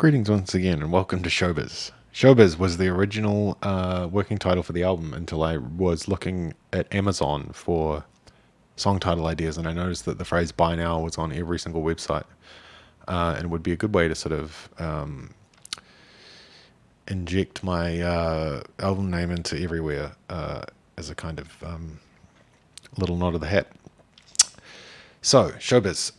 Greetings once again and welcome to Showbiz. Showbiz was the original uh, working title for the album until I was looking at Amazon for song title ideas and I noticed that the phrase buy now was on every single website uh, and would be a good way to sort of um, inject my uh, album name into everywhere uh, as a kind of um, little nod of the hat. So, Showbiz.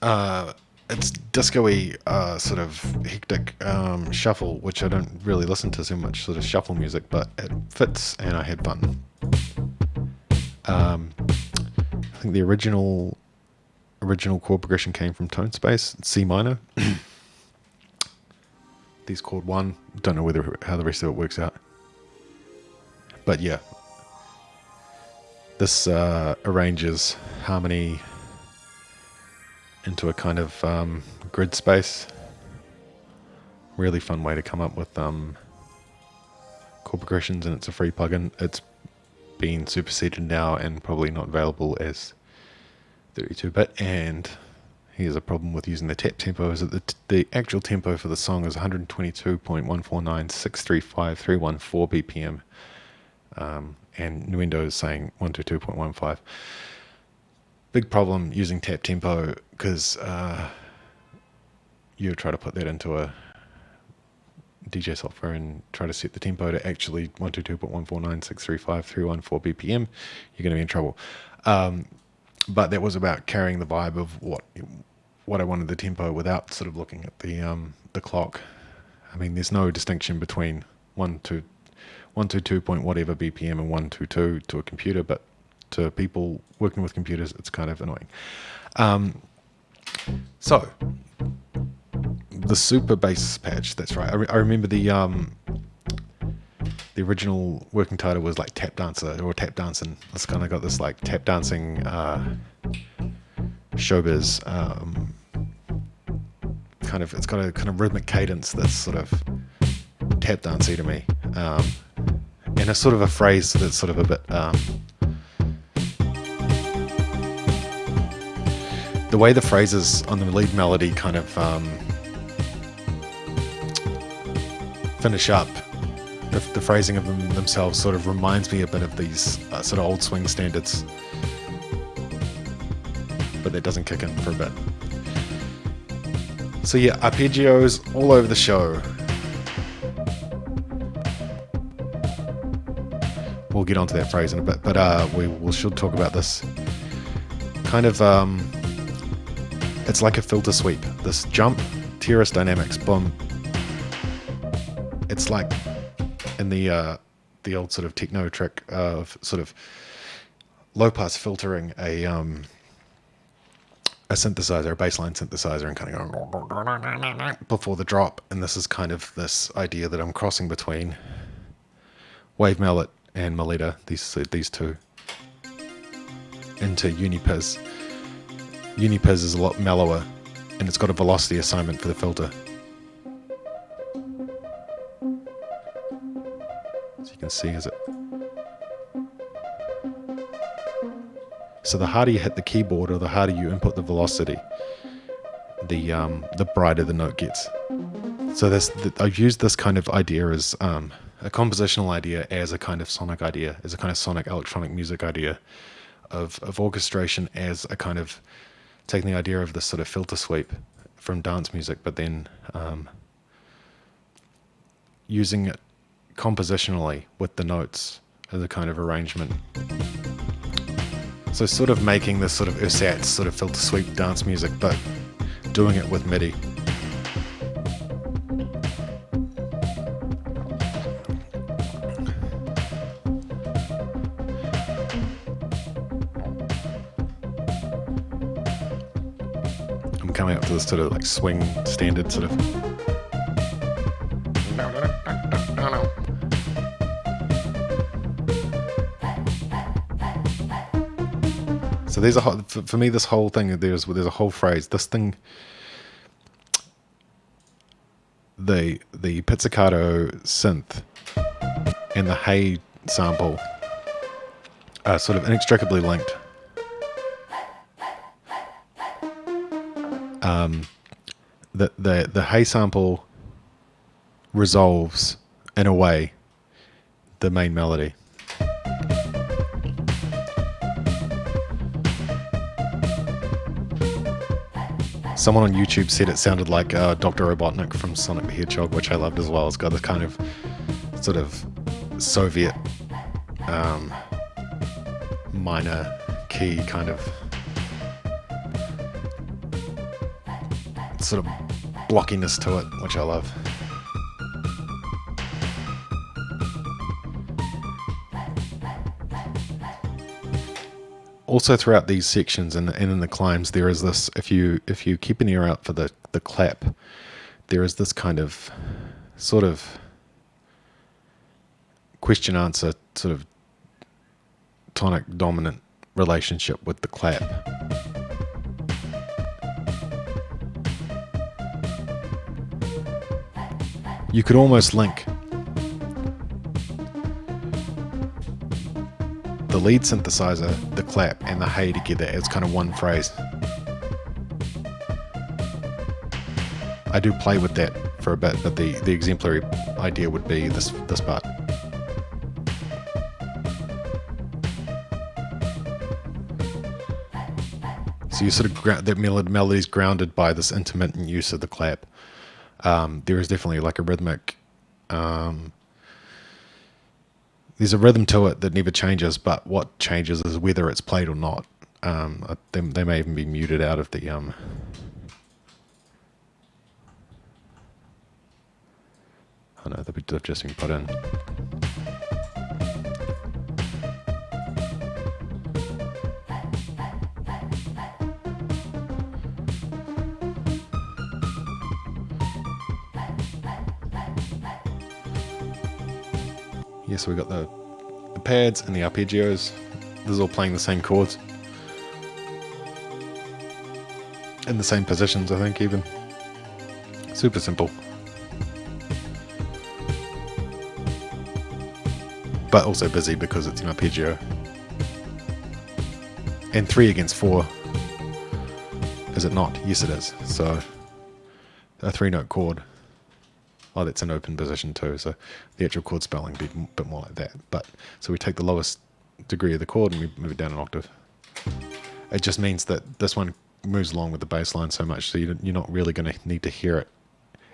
It's disco-y uh, sort of hectic um, shuffle, which I don't really listen to so much, sort of shuffle music, but it fits and I had fun. Um, I think the original original chord progression came from Tone Space, C minor. These chord one, don't know whether how the rest of it works out, but yeah, this uh, arranges harmony into a kind of um, grid space. Really fun way to come up with um, chord progressions, and it's a free plugin. It's been superseded now and probably not available as 32-bit. And here's a problem with using the tap tempo: is that the, the actual tempo for the song is 122.149.635.314 BPM, um, and Nuendo is saying 122.15 big problem using tap tempo because uh, you try to put that into a DJ software and try to set the tempo to actually 122.149.635.314 BPM, you're going to be in trouble. Um, but that was about carrying the vibe of what what I wanted the tempo without sort of looking at the um, the clock. I mean, there's no distinction between one to one to two point whatever BPM and one to two to a computer, but to people working with computers, it's kind of annoying. Um, so, the super bass patch, that's right. I, re I remember the um, the original working title was like tap dancer or tap dancing. It's kind of got this like tap dancing uh, showbiz um, kind of. It's got a kind of rhythmic cadence that's sort of tap dancey to me, um, and a sort of a phrase that's sort of a bit um, the way the phrases on the lead melody kind of um, finish up, the, the, phrasing of them themselves sort of reminds me a bit of these uh, sort of old swing standards. But that doesn't kick in for a bit. So yeah, arpeggios all over the show. We'll get onto that phrase in a bit, but uh, we should talk about this kind of um, it's like a filter sweep. This jump, TRS Dynamics, boom. It's like in the uh, the old sort of techno trick of sort of low pass filtering a um, a synthesizer, a bassline synthesizer, and kind of going before the drop. And this is kind of this idea that I'm crossing between Wave Mallet and Meletta, these these two, into Unipiz. Unipiz is a lot mellower and it's got a velocity assignment for the filter. So you can see as it... So the harder you hit the keyboard or the harder you input the velocity, the um, the brighter the note gets. So this, I've used this kind of idea as um, a compositional idea as a kind of sonic idea, as a kind of sonic electronic music idea of, of orchestration as a kind of taking the idea of this sort of filter sweep from dance music, but then um, using it compositionally with the notes as a kind of arrangement. So sort of making this sort of ersatz sort of filter sweep dance music, but doing it with MIDI. Coming up to this sort of like swing standard sort of. So there's a whole, for me this whole thing there's there's a whole phrase this thing the the pizzicato synth and the hey sample are sort of inextricably linked. Um, the the the hey sample resolves in a way the main melody. Someone on YouTube said it sounded like uh, Dr. Robotnik from Sonic the Hedgehog, which I loved as well. It's got this kind of sort of Soviet um, minor key kind of sort of blockiness to it, which I love. also throughout these sections and, in the climbs there is this if you if you keep an ear out for the the clap there is this kind of sort of question answer sort of tonic dominant relationship with the clap you could almost link the lead synthesizer, the clap, and the hey together as kind of one phrase. I do play with that for a bit, but the, the exemplary idea would be this this part. So you sort of that melody is grounded by this intermittent use of the clap. Um, there is definitely like a rhythmic um, there's a rhythm to it that never changes, but what changes is whether it's played or not. Um, they, they may even be muted out of the um, Oh no, they've just been put in. So we've got the, the pads and the arpeggios. This is all playing the same chords. In the same positions, I think, even. Super simple. But also busy because it's an arpeggio. And three against four. Is it not? Yes, it is. So, a three note chord. Oh, that's an open position too. So the actual chord spelling be a bit more like that. But so we take the lowest degree of the chord and we move it down an octave. It just means that this one moves along with the bass line so much, so you're not really going to need to hear it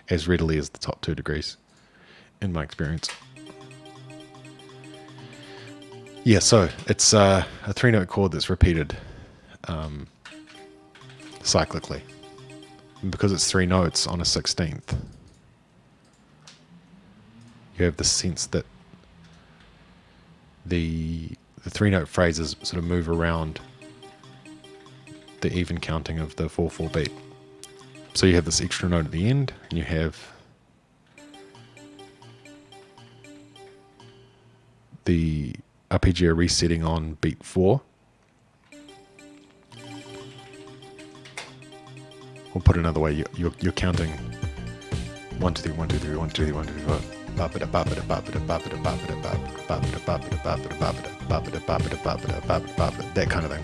as readily as the top two degrees, in my experience. Yeah, so it's uh, a three note chord that's repeated um, cyclically. And because it's three notes on a 16th, you have the sense that the the three note phrases sort of move around the even counting of the 4 4 beat. So you have this extra note at the end, and you have the arpeggio resetting on beat 4. Or put another way, you're, you're, counting 1, 2, 3, 1, 2, 3, 1, 2, 3, 1, 2, 3, 4 that kind of thing.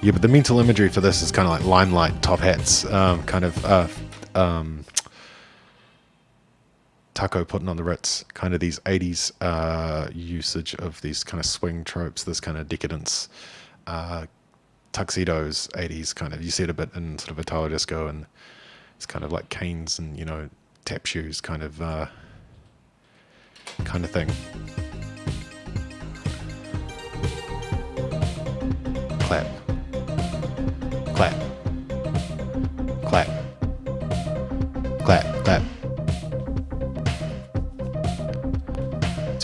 Yeah, but the mental imagery for this is kind of like limelight, top hats, um, kind of uh, um, Taco putting on the Ritz, kind of these 80s uh, usage of these kind of swing tropes, this kind of decadence, uh, tuxedos, 80s kind of. You see it a bit in sort of Italo disco and it's kind of like canes and, you know, tap shoes kind of uh, kind of thing. Clap. Clap.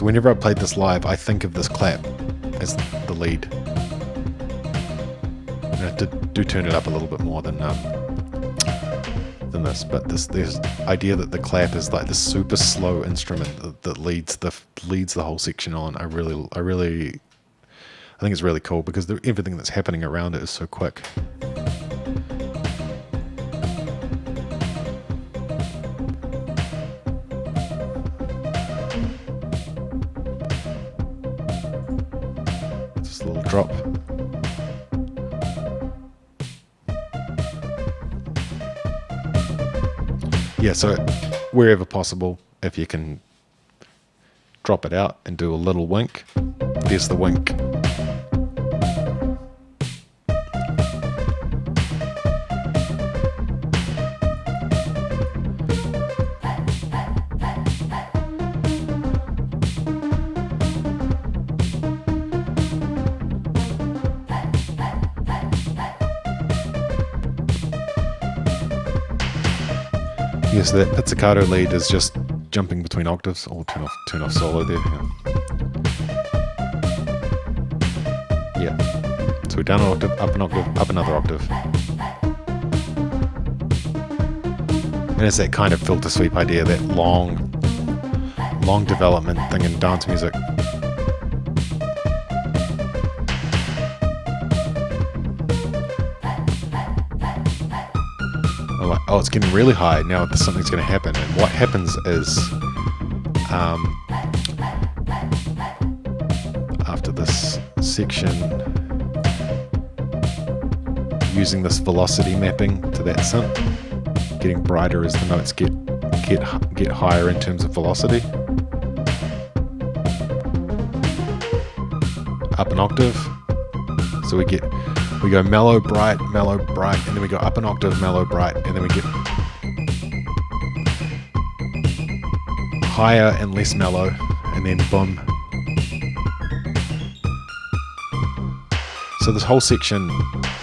Whenever I played this live, I think of this clap as the lead. I have to do turn it up a little bit more than um, than this, but this this idea that the clap is like the super slow instrument that, that leads the leads the whole section on. I really I really I think it's really cool because everything that's happening around it is so quick. Drop. Yeah, so wherever possible, if you can drop it out and do a little wink, there's the wink. Yes, that pizzicato lead is just jumping between octaves. Or turn off, turn off solo there. Yeah. yeah. So we're down an octave, up an octave, up another octave. And it's that kind of filter sweep idea, that long, long development thing in dance music. Oh, it's getting really high. Now something's going to happen. And what happens is, um, after this section, using this velocity mapping to that synth, getting brighter as the notes get get get higher in terms of velocity. Up an octave, so we get we go mellow, bright, mellow, bright, and then we go up an octave, mellow, bright, and then we get higher and less mellow, and then boom. So this whole section,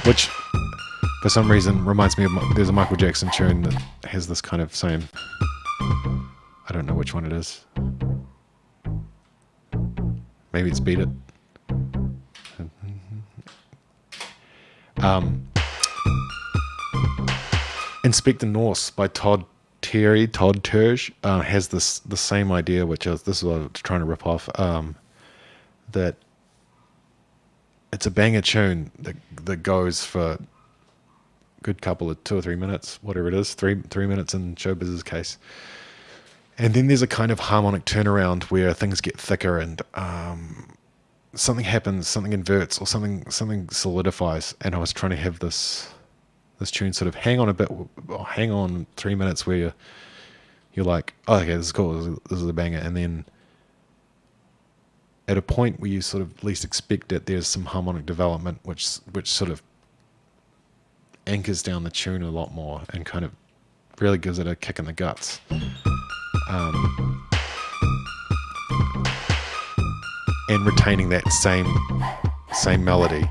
which for some reason reminds me of, there's a Michael Jackson tune that has this kind of same, I don't know which one it is. Maybe it's Beat It. Um, Inspector Norse by Todd Terry, Todd Terje, uh, has this the same idea, which is this is what I was trying to rip off. Um, that it's a banger tune that that goes for a good couple of two or three minutes, whatever it is, three three minutes in Showbiz's case. And then there's a kind of harmonic turnaround where things get thicker and um, something happens, something inverts, or something something solidifies, and I was trying to have this this tune sort of hang on a bit, hang on three minutes where you're, you're like, oh, okay, this is cool, this is a banger, and then at a point where you sort of least expect it, there's some harmonic development which which sort of anchors down the tune a lot more and kind of really gives it a kick in the guts. Um, and retaining that same same melody.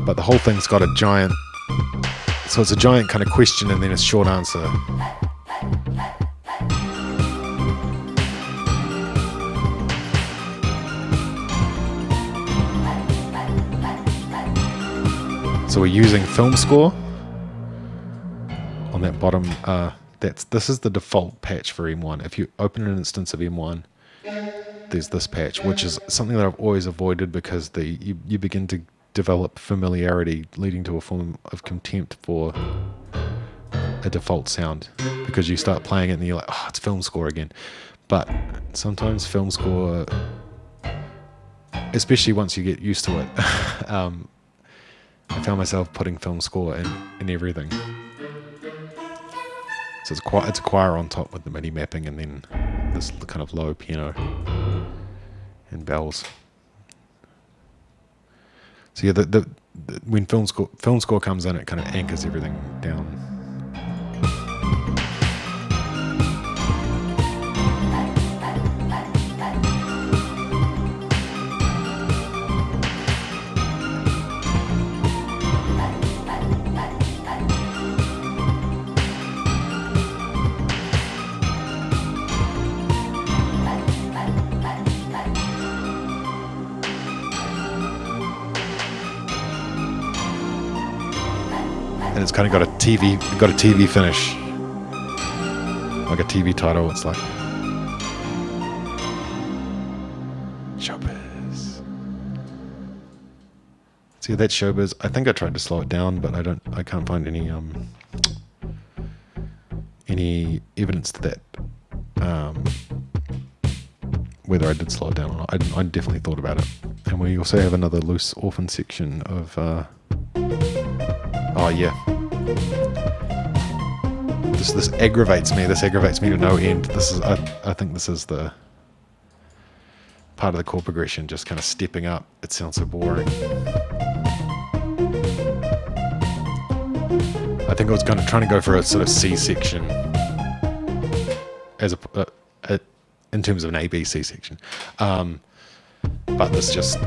But the whole thing's got a giant so it's a giant kind of question and then a short answer. So we're using film score on that bottom. Uh, that's this is the default patch for M1. If you open an instance of M1, there's this patch, which is something that I've always avoided because the you, you begin to develop familiarity, leading to a form of contempt for a default sound because you start playing it and you're like, oh, it's film score again. But sometimes film score, especially once you get used to it, um, I found myself putting film score in, in everything. So it's quite it's a choir on top with the MIDI mapping and then this kind of low piano and bells. So yeah, the, the, the when film score film score comes in, it kind of anchors everything down. Kind of got a TV, got a TV finish, like a TV title. It's like Showbiz. See that Showbiz. I think I tried to slow it down, but I don't. I can't find any um any evidence to that. Um, whether I did slow it down or not, I, I definitely thought about it, and we also have another loose orphan section of. Uh, oh, yeah. This, this aggravates me. This aggravates me to no end. This is. I, I think this is the part of the chord progression just kind of stepping up. It sounds so boring. I think I was kind of trying to go for a sort of C section as a, uh, a in terms of an ABC section. Um, but this just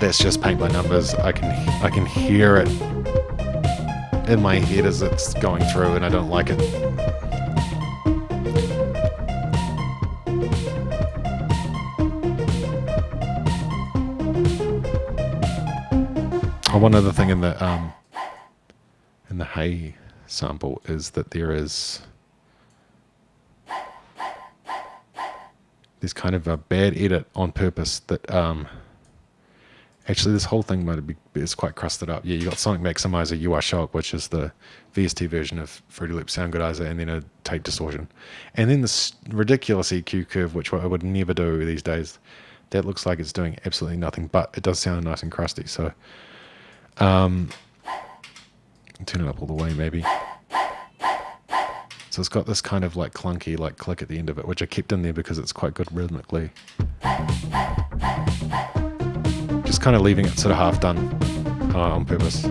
that's just paint by numbers. I can I can hear it in my head as it's going through, and I don't like it. Oh, one other thing in the um, in the hey sample is that there is there's kind of a bad edit on purpose that um, actually this whole thing might be is quite crusted up. Yeah, you got Sonic Maximizer UI Shock, which is the VST version of Fruity Loop Sound Goodizer, and then a tape distortion, and then this ridiculous EQ curve, which I would never do these days. That looks like it's doing absolutely nothing, but it does sound nice and crusty. So, um, turn it up all the way, maybe. So it's got this kind of like clunky like click at the end of it, which I kept in there because it's quite good rhythmically. Kind of leaving it sort of half done uh, on purpose.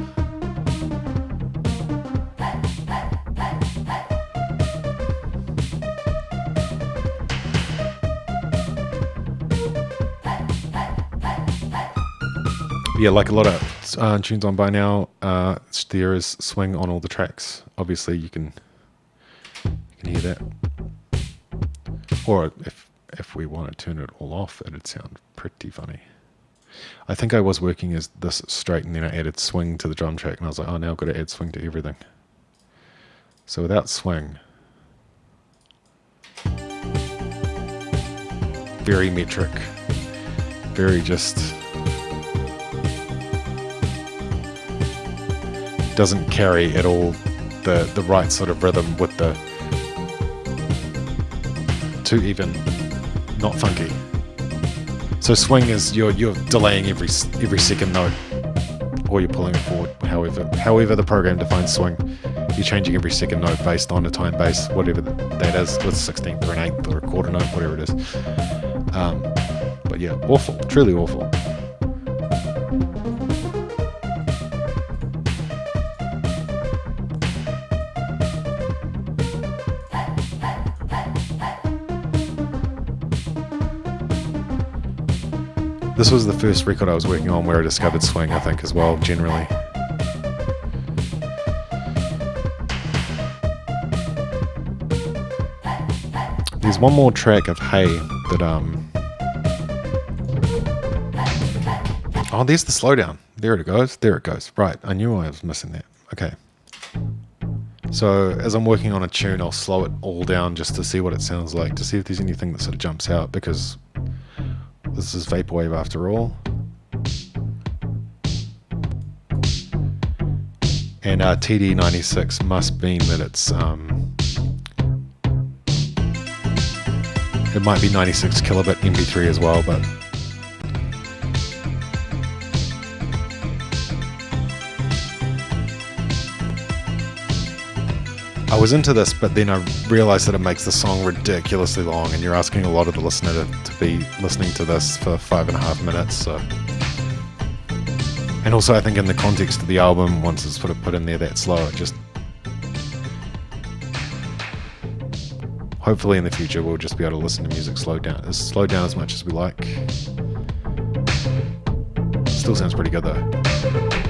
yeah, like a lot of uh, tunes on buy now, uh, there is swing on all the tracks. Obviously, you can you can hear that. Or if if we want to turn it all off, it'd sound pretty funny. I think I was working as this straight and then I added swing to the drum track and I was like, oh, now I've got to add swing to everything. So without swing, very metric, very just, doesn't carry at all the, the right sort of rhythm with the too even, not funky. So swing is you're you're delaying every every second note, or you're pulling it forward. However, however the program defines swing, you're changing every second note based on a time base, whatever that is, with sixteenth or an eighth or a quarter note, whatever it is. Um, but yeah, awful, truly awful. This was the first record I was working on where I discovered swing, I think, as well, generally. There's one more track of Hey that, um... Oh, there's the slowdown. There it goes. There it goes. Right, I knew I was missing that. Okay. So as I'm working on a tune, I'll slow it all down just to see what it sounds like, to see if there's anything that sort of jumps out, because this is Vaporwave after all. And uh, TD96 must mean that it's, um, it might be 96 kilobit MP3 as well, but was into this, but then I realized that it makes the song ridiculously long, and you're asking a lot of the listener to, to be listening to this for five and a half minutes. So, and also I think in the context of the album, once it's sort of put in there that slow, it just hopefully in the future we'll just be able to listen to music slowed down, as slow down as much as we like. Still sounds pretty good though.